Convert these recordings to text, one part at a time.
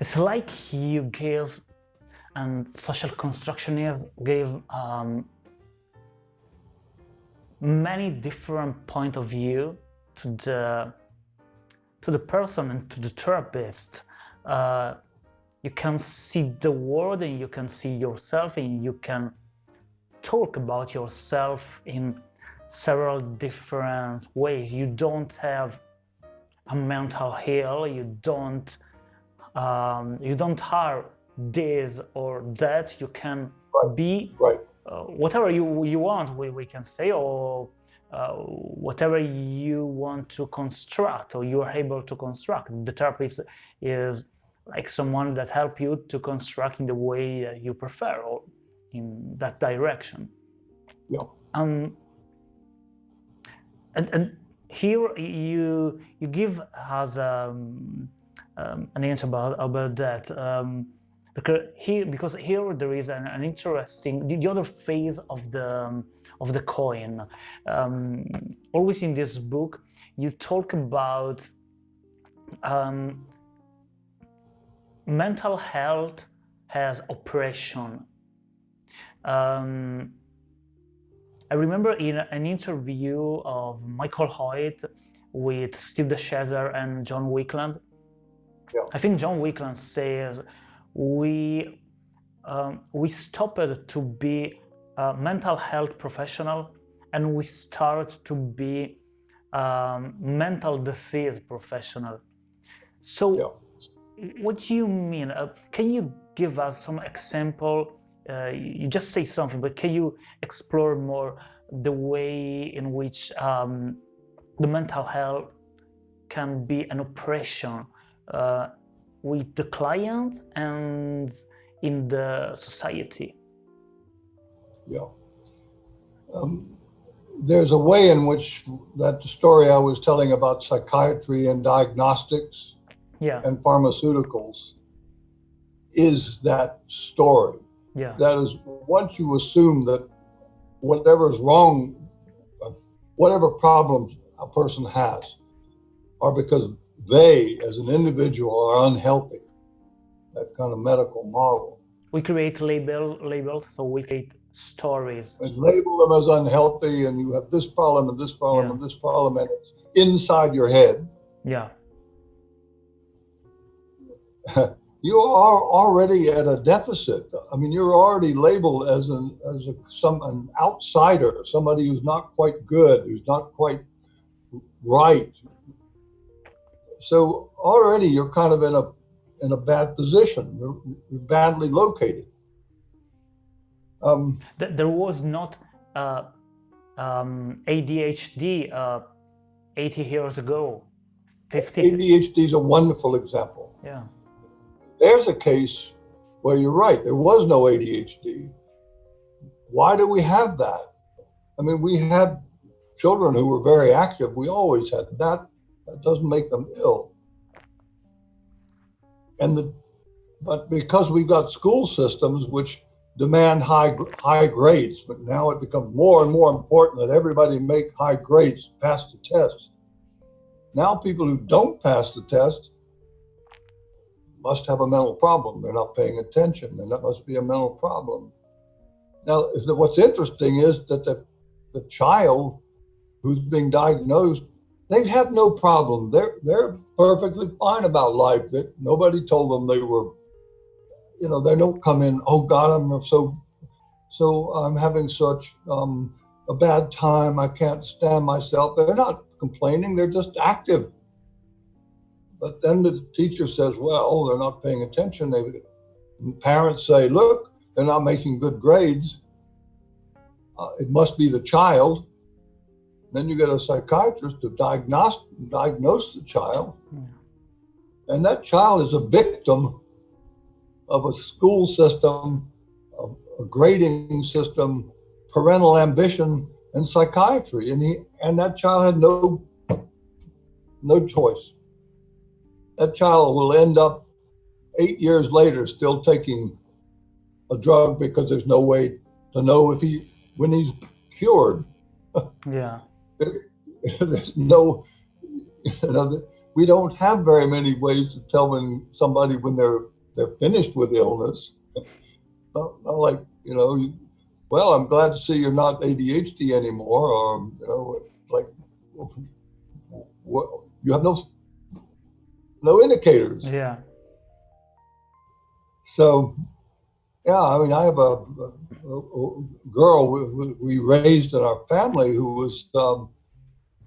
It's like you gave, and social constructionists gave um, many different point of view to the to the person and to the therapist. Uh, you can see the world and you can see yourself and you can talk about yourself in several different ways. You don't have a mental heal. You don't um, you don't have this or that. You can right. be right. Uh, whatever you you want. We we can say or uh, whatever you want to construct or you are able to construct. The therapist is like someone that help you to construct in the way that you prefer or in that direction. Yeah. Um, and, and here you you give us um, um, an answer about about that um, because here because here there is an, an interesting the, the, other phase of the of the coin. Um, always in this book, you talk about um, mental health has oppression. Um, I remember in an interview of Michael Hoyt with Steve de Shazer and John Weakland, yeah. I think John Weakland says we um, we stopped to be a mental health professional and we start to be um, mental disease professional. So yeah. what do you mean? Uh, can you give us some example uh, you just say something, but can you explore more the way in which um, the mental health can be an oppression uh, with the client and in the society? Yeah. Um, there's a way in which that story I was telling about psychiatry and diagnostics yeah. and pharmaceuticals is that story. Yeah. That is, once you assume that whatever is wrong, whatever problems a person has, are because they, as an individual, are unhealthy. That kind of medical model. We create label labels, so we create stories. And label them as unhealthy, and you have this problem and this problem Yeah. and this problem, and it's inside your head. Yeah. you are already at a deficit. I mean, you're already labeled as an as a some an outsider, somebody who's not quite good, who's not quite right. So already you're kind of in a in a bad position. You're, you're badly located. Um, Th- There was not uh, um, ADHD uh, 80 years ago, 50. ADHD is a wonderful example. Yeah. There's a case where you're right. There was no ADHD. Why do we have that? I mean, we had children who were very active. We always had that. That doesn't make them ill. And the, but because we've got school systems which demand high high grades, but now it becomes more and more important that everybody make high grades, pass the test. Now people who don't pass the test must have a mental problem. They're not paying attention, and that must be a mental problem. Now, what's interesting is that the, the child who's being diagnosed, they have no problem. They're they're perfectly fine about life. That nobody told them they were, you know, they don't come in. Oh God, I'm so, so I'm having such um, a bad time. I can't stand myself. They're not complaining. They're just active. But then the teacher says, well, they're not paying attention. They, parents say, look, they're not making good grades. Uh, it must be the child. Then you get a psychiatrist to diagnose, diagnose the child. Yeah. And that child is a victim of a school system, a, a grading system, parental ambition, and psychiatry. And he and that child had no no choice that child will end up eight years later still taking a drug because there's no way to know if he when he's cured Yeah. There's no you know we don't have very many ways to tell when somebody when they're they're finished with illness. not, not like you know, you, well, I'm glad to see you're not ADHD anymore, or you know, like well, you have no no indicators. Yeah. So, yeah, I mean, I have a, a, a girl we, we, raised in our family who was um,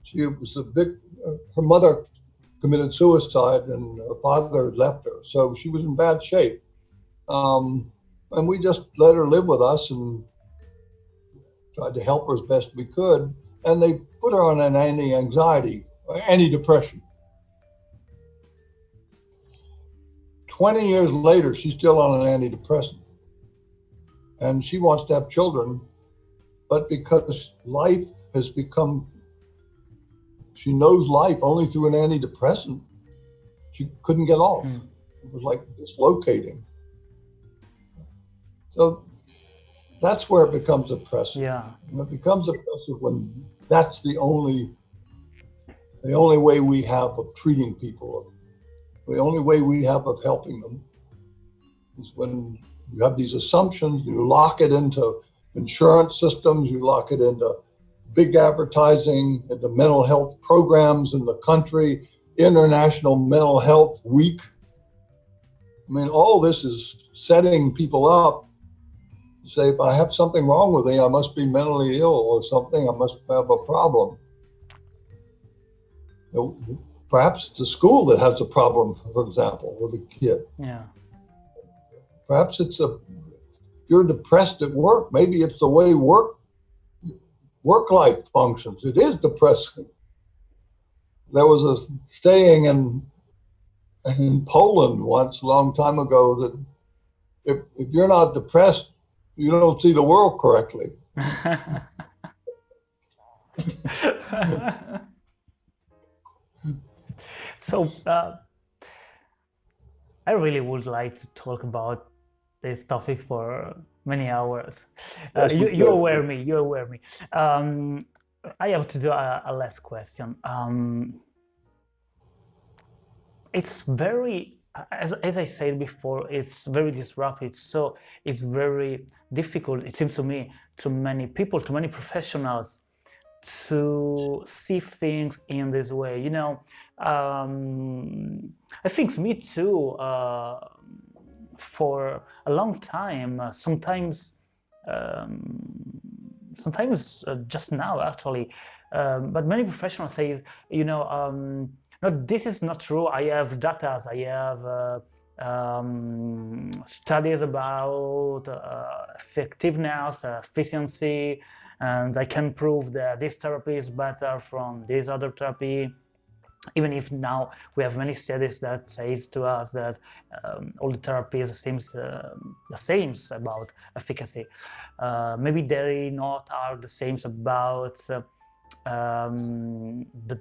she was a big. her mother committed suicide, and her father left her, so she was in bad shape. Um, and we just let her live with us and tried to help her as best we could. And they put her on an anti-anxiety, anti-depression. 20 years later, she's still on an antidepressant. And she wants to have children, but because life has become, she knows life only through an antidepressant, she couldn't get off. Mm. It was like dislocating. So that's where it becomes oppressive. Yeah. And it becomes oppressive when that's the only the only way we have of treating people. The only way we have of helping them is when you have these assumptions, you lock it into insurance systems, you lock it into big advertising, into mental health programs in the country, International Mental Health Week. I mean, all this is setting people up to say if I have something wrong with me, I must be mentally ill or something. I must have a problem. Perhaps it's a school that has a problem, for example, with a kid. Yeah. Perhaps it's a you're depressed at work. Maybe it's the way work work life functions. It is depressing. There was a saying in in Poland once a long time ago that if, if you're not depressed, you don't see the world correctly. so uh, I really would like to talk about this topic for many hours. Uh, you, you aware me, you aware me. Um, I have to do a, a last question. Um, it's very as, as I said before, it's very disruptive. So it's very difficult, it seems to me, to many people, to many professionals to see things in this way. You know, um, I think me too, uh, for a long time, uh, sometimes, um, sometimes uh, just now actually, um, but many professionals say, you know, um, no, this is not true. I have data. I have uh, um, studies about uh, effectiveness, efficiency, and I can prove that this therapy is better from this other therapy. Even if now we have many studies that says to us that um, all the therapies seems uh, the same about efficacy. Uh, maybe they not are the same about uh, um, the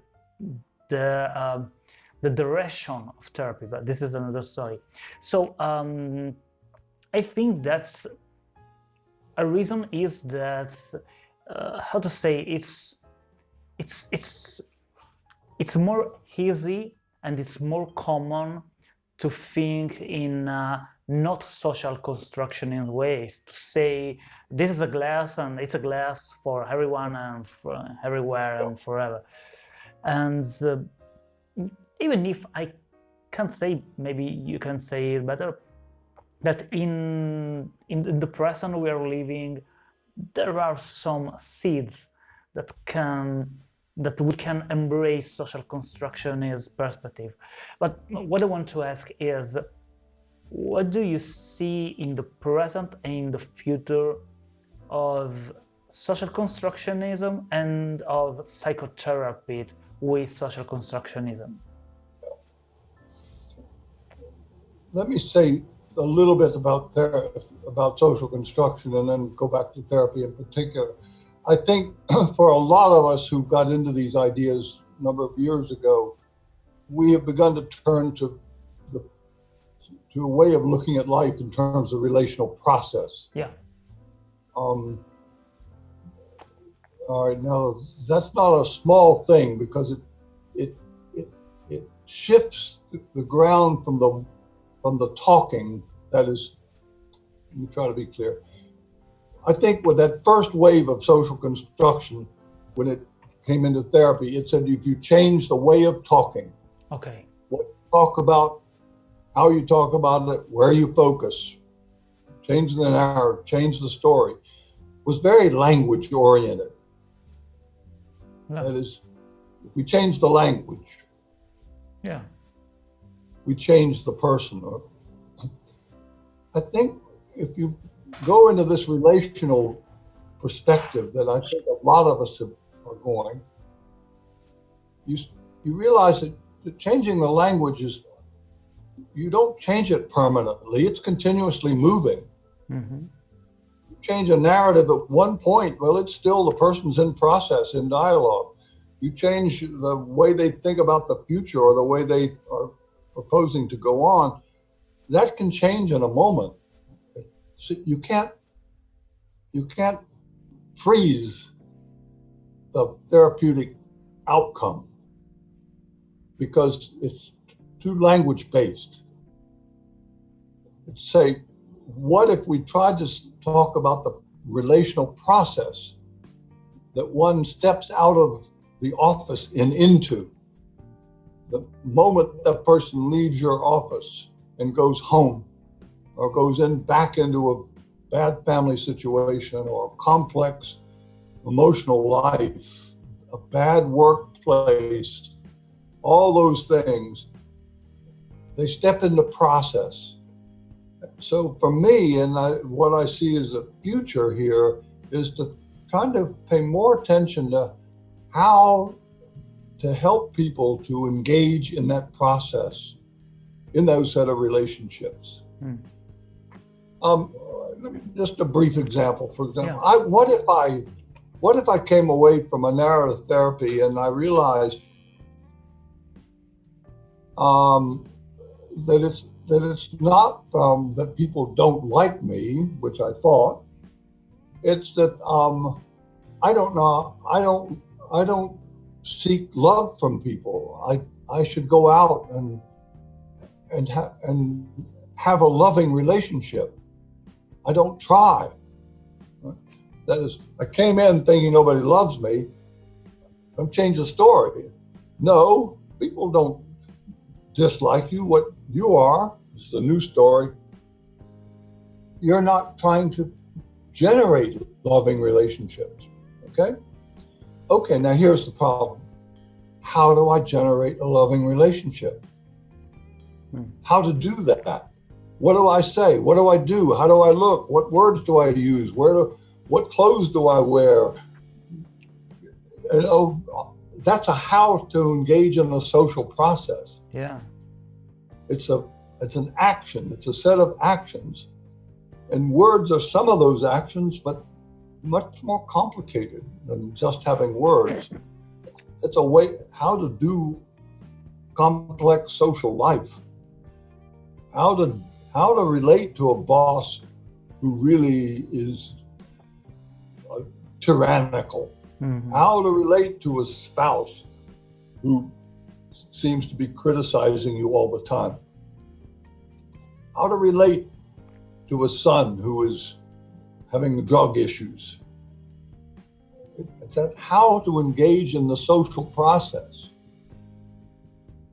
the um, the direction of therapy, but this is another story. So um, I think that's a reason is that uh, how to say it's it's it's it's more easy and it's more common to think in uh, not social construction in ways to say this is a glass and it's a glass for everyone and for everywhere and forever. And uh, even if I can't say, maybe you can say it better, that in, in the present we are living, there are some seeds that can that we can embrace social constructionist perspective. But what I want to ask is, what do you see in the present and in the future of social constructionism and of psychotherapy with social constructionism? Let me say a little bit about about social construction and then go back to therapy in particular. I think for a lot of us who got into these ideas a number of years ago, we have begun to turn to the to a way of looking at life in terms of relational process. Yeah. Um, all right, now that's not a small thing because it, it, it, it shifts the ground from the from the talking that is let me try to be clear i think with that first wave of social construction when it came into therapy it said if you change the way of talking okay. what you talk about how you talk about it where you focus change the narrative change the story was very language oriented that is if we change the language yeah. we change the person. Or I think if you go into this relational perspective that I think a lot of us have, are going, you you realize that, that changing the language is you don't change it permanently. It's continuously moving. hmm You change a narrative at one point, well, it's still the person's in process, in dialogue. You change the way they think about the future or the way they are proposing to go on, that can change in a moment. So you can't you can't freeze the therapeutic outcome because it's too language based. Say, what if we tried to talk about the relational process that one steps out of the office and into? the moment that person leaves your office and goes home or goes in back into a bad family situation or complex emotional life, a bad workplace, all those things, they step into process. So for me, and I, what I see as a future here is to try to pay more attention to how to help people to engage in that process, in those set of relationships. Hmm. Um, just a brief example. For example, Yeah. I what if I what if I came away from a narrative therapy and I realized um, that it's that it's not um, that people don't like me, which I thought. It's that um, I don't know. I don't. I don't seek love from people. I I should go out and and ha- and have a loving relationship. I don't try. That is, I came in thinking nobody loves me. I'm change the story. No, people don't dislike you. What you are this is a new story. You're not trying to generate loving relationships. Okay. Okay, now here's the problem. How do I generate a loving relationship? Hmm. How to do that? What do I say? What do I do? How do I look? What words do I use? Where do what clothes do I wear? And, oh, that's a how to engage in a social process. yeah It's a it's an action. It's a set of actions, and words are some of those actions, but much more complicated than just having words. It's a way how to do complex social life. How to how to relate to a boss who really is uh, tyrannical. Mhm. How to relate to a spouse who seems to be criticizing you all the time. How to relate to a son who is having drug issues. It's that how to engage in the social process.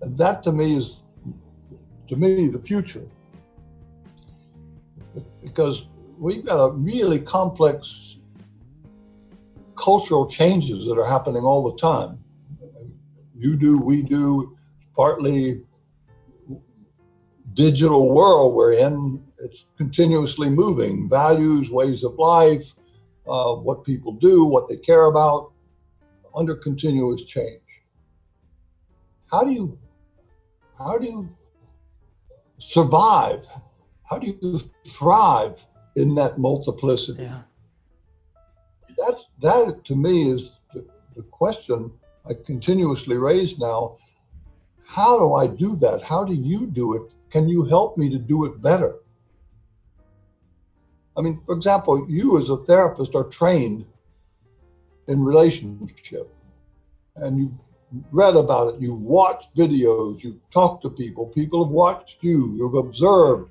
And that to me is, to me, the future. Because we've got a really complex cultural changes that are happening all the time. You do, we do, partly digital world we're in. It's continuously moving. Values, ways of life, uh, what people do, what they care about, under continuous change. How do you, how do you survive? How do you thrive in that multiplicity? yeah That's that to me is the, the question I continuously raise now. How do I do that? How do you do it? Can you help me to do it better? I mean, for example, you as a therapist are trained in relationship, and you read about it, you've watched videos, you've talked to people, people have watched you, you've observed.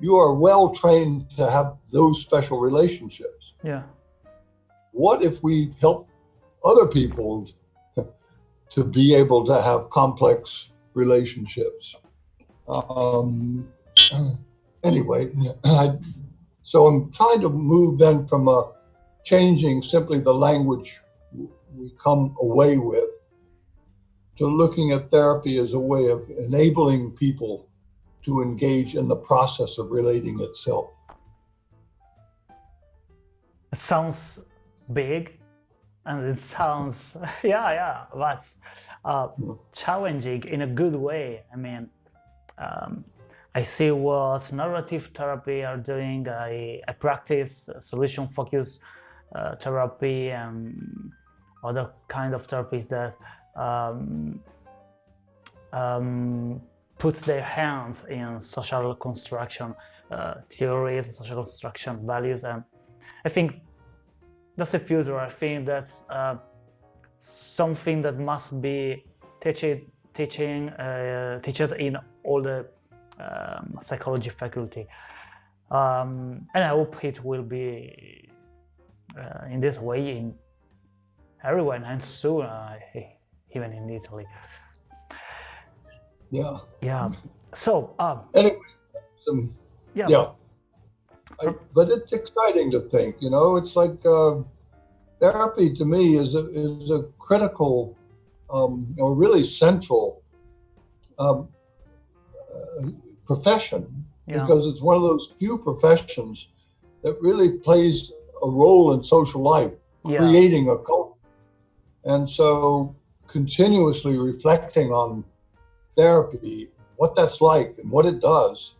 You are well trained to have those special relationships. Yeah. What if we help other people to be able to have complex relationships? Um, anyway, I, so I'm trying to move then from a changing simply the language we come away with to looking at therapy as a way of enabling people to engage in the process of relating itself. It sounds big and it sounds, yeah, yeah, that's uh, challenging in a good way. I mean, um, I see what narrative therapy are doing. I, I practice solution focused uh, therapy and other kind of therapies that um, um, puts their hands in social construction uh, theories, social construction values, and I think that's the future. I think that's uh, something that must be teaching, teaching, uh, taught in all the um, psychology faculty, um, and I hope it will be uh, in this way in everywhere and soon, uh, even in Italy. Yeah. Yeah. So, um, anyway, um, yeah. Yeah. I, but it's exciting to think, you know, it's like uh, therapy to me is a, is a critical, um, know, really central um, uh, profession Yeah. because it's one of those few professions that really plays a role in social life, Yeah. creating a culture. And so continuously reflecting on therapy, what that's like and what it does,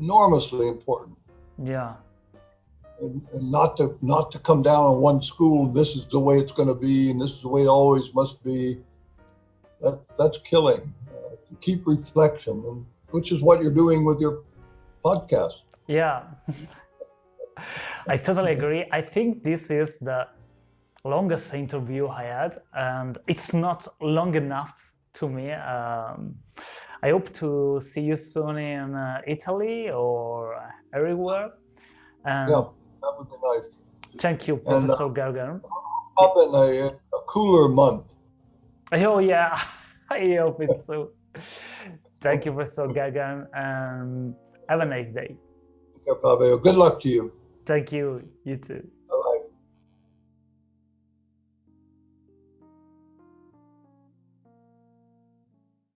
enormously important. Yeah. And, and not to not to come down on one school, this is the way it's going to be and this is the way it always must be. That that's killing. Uh, keep reflection, and which is what you're doing with your podcast. Yeah. I totally agree. I think this is the longest interview I had, and it's not long enough to me. Um, I hope to see you soon in uh, Italy or everywhere. And Yeah, that would be nice. thank you, And, uh, Professor Gergen. Up in a, a cooler month. Oh yeah, I hope it's so. Thank you, Professor Gergen, and have a nice day. Fabio. Good luck to you. Thank you. You too.